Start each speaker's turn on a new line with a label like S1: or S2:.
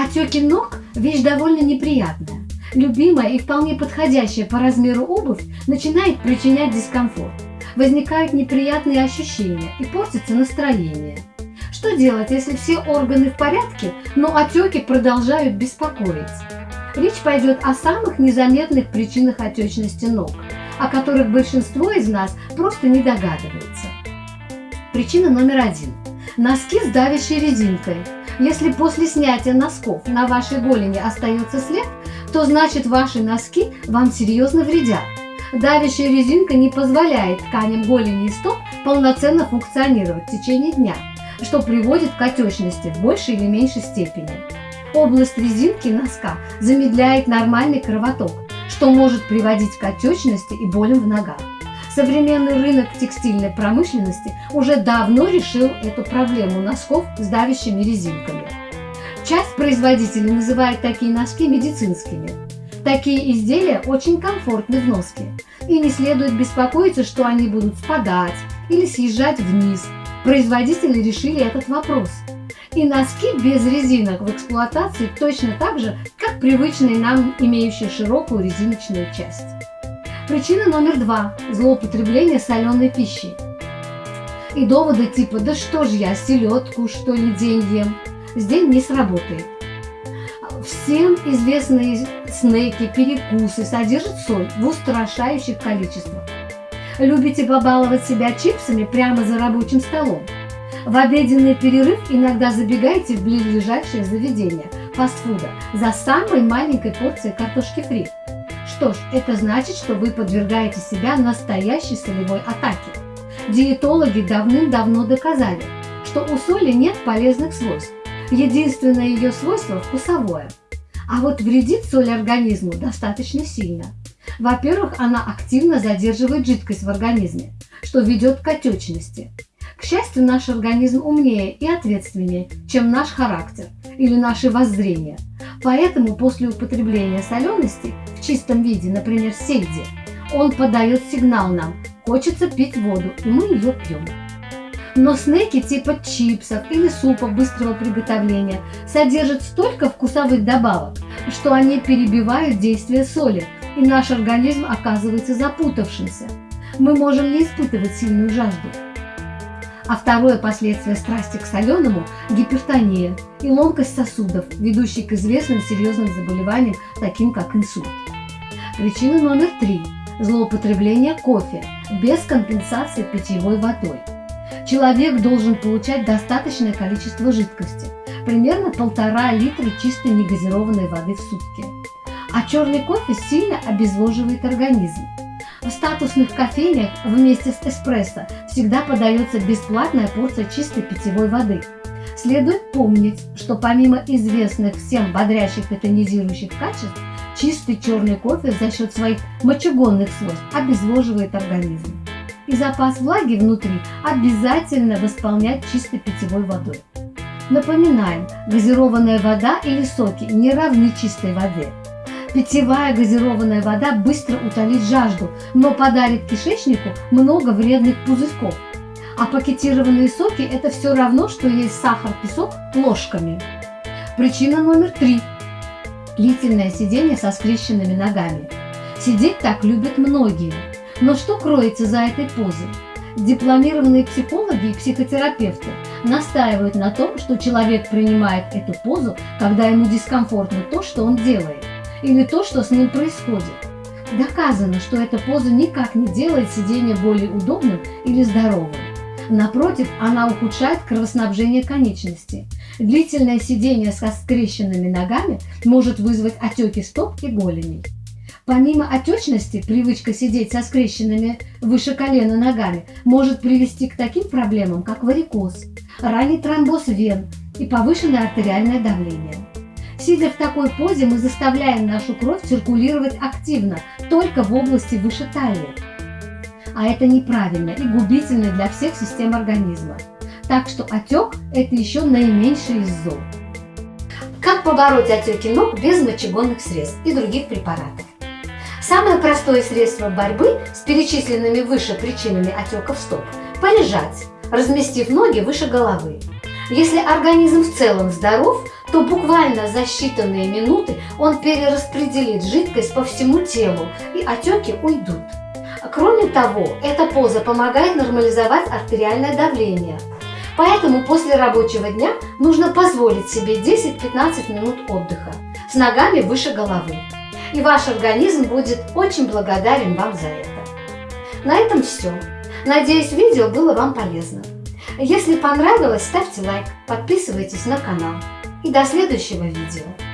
S1: Отеки ног – вещь довольно неприятная. Любимая и вполне подходящая по размеру обувь начинает причинять дискомфорт. Возникают неприятные ощущения и портится настроение. Что делать, если все органы в порядке, но отеки продолжают беспокоить? Речь пойдет о самых незаметных причинах отечности ног, о которых большинство из нас просто не догадывается. Причина номер один. Носки с давящей резинкой. Если после снятия носков на вашей голени остается след, то значит ваши носки вам серьезно вредят. Давящая резинка не позволяет тканям голени и стоп полноценно функционировать в течение дня, что приводит к отечности в большей или меньшей степени. Область резинки носка замедляет нормальный кровоток, что может приводить к отечности и болям в ногах. Современный рынок текстильной промышленности уже давно решил эту проблему носков с давящими резинками. Часть производителей называет такие носки медицинскими. Такие изделия очень комфортны в носке, и не следует беспокоиться, что они будут спадать или съезжать вниз. Производители решили этот вопрос – и носки без резинок в эксплуатации точно так же, как привычные нам, имеющие широкую резиночную часть. Причина номер два – злоупотребление соленой пищей. И доводы типа «да что ж я, селедку что ли день ем» здесь не сработает. Всем известные снеки, перекусы содержат соль в устрашающих количествах. Любите побаловать себя чипсами прямо за рабочим столом – в обеденный перерыв иногда забегайте в близлежащее заведение фастфуда за самой маленькой порцией картошки фри. Что ж, это значит, что вы подвергаете себя настоящей солевой атаке. Диетологи давным-давно доказали, что у соли нет полезных свойств. Единственное ее свойство – вкусовое. А вот вредит соль организму достаточно сильно. Во-первых, она активно задерживает жидкость в организме, что ведет к отечности. К счастью, наш организм умнее и ответственнее, чем наш характер или наши воззрения. Поэтому после употребления солености в чистом виде, например, сельди, он подает сигнал нам «хочется пить воду», и мы ее пьем. Но снеки типа чипсов или супа быстрого приготовления содержат столько вкусовых добавок, что они перебивают действие соли, и наш организм оказывается запутавшимся. Мы можем не испытывать сильную жажду, а второе последствие страсти к соленому – гипертония и ломкость сосудов, ведущие к известным серьезным заболеваниям, таким как инсульт. Причина номер три – злоупотребление кофе без компенсации питьевой водой. Человек должен получать достаточное количество жидкости, примерно полтора литра чистой негазированной воды в сутки. А черный кофе сильно обезвоживает организм, в статусных кофейнях вместе с эспрессо всегда подается бесплатная порция чистой питьевой воды. Следует помнить, что помимо известных всем бодрящих и тонизирующих качеств, чистый черный кофе за счет своих мочегонных свойств обезвоживает организм. И запас влаги внутри обязательно восполнять чистой питьевой водой. Напоминаем, газированная вода или соки не равны чистой воде. Питьевая газированная вода быстро утолит жажду, но подарит кишечнику много вредных пузырьков. А пакетированные соки – это все равно, что есть сахар-песок ложками. Причина номер три – длительное сидение со скрещенными ногами. Сидеть так любят многие. Но что кроется за этой позой? Дипломированные психологи и психотерапевты настаивают на том, что человек принимает эту позу, когда ему дискомфортно то, что он делает или то, что с ним происходит. Доказано, что эта поза никак не делает сидение более удобным или здоровым. Напротив, она ухудшает кровоснабжение конечностей. Длительное сидение со скрещенными ногами может вызвать отеки стоп и голеней. Помимо отечности, привычка сидеть со скрещенными выше колена ногами может привести к таким проблемам, как варикоз, ранний тромбоз вен и повышенное артериальное давление. Сидя в такой позе, мы заставляем нашу кровь циркулировать активно, только в области выше талии. А это неправильно и губительно для всех систем организма. Так что отек – это еще наименьший из зол. Как побороть отеки ног без мочегонных средств и других препаратов? Самое простое средство борьбы с перечисленными выше причинами отеков стоп – полежать, разместив ноги выше головы. Если организм в целом здоров, то буквально за считанные минуты он перераспределит жидкость по всему телу и отеки уйдут. Кроме того, эта поза помогает нормализовать артериальное давление. Поэтому после рабочего дня нужно позволить себе 10-15 минут отдыха с ногами выше головы. И ваш организм будет очень благодарен вам за это. На этом все. Надеюсь, видео было вам полезно. Если понравилось, ставьте лайк, подписывайтесь на канал. И до следующего видео.